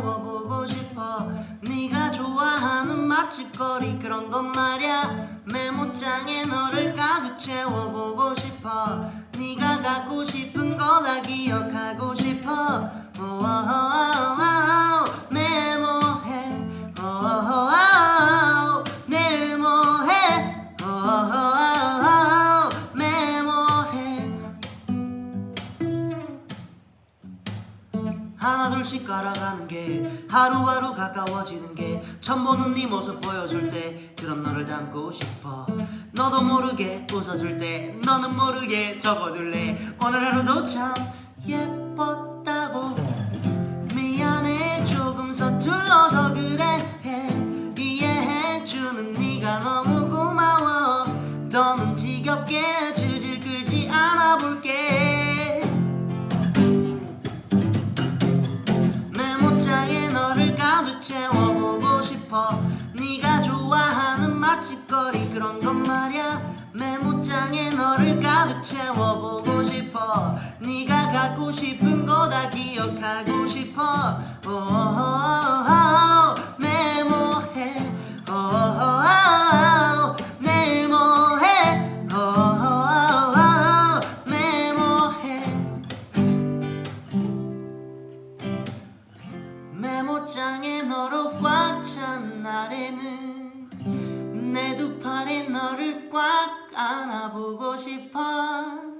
채워보고 싶어. 네가 좋아하는 맛집거리 그런 것 말야. 메모장에 너를 가득 채워 하나 둘씩 깔아가는 게 하루하루 가까워지는 게 처음 보는 네 모습 보여줄 때 그런 너를 담고 싶어. 너도 모르게 웃어줄 때 너는 모르게 적어둘래. 오늘 하루도 참 예뻤 것 말야. 메모장에 너를 가득 채워보고 싶어. 네가 갖고 싶은 거 다 기억하고 싶어. 오오오오, 메모해. 오오오오, 메모해. 오오오오, 메모해. 메모장에 너로 꽉 두 팔에 너를 꽉 안아보고 싶어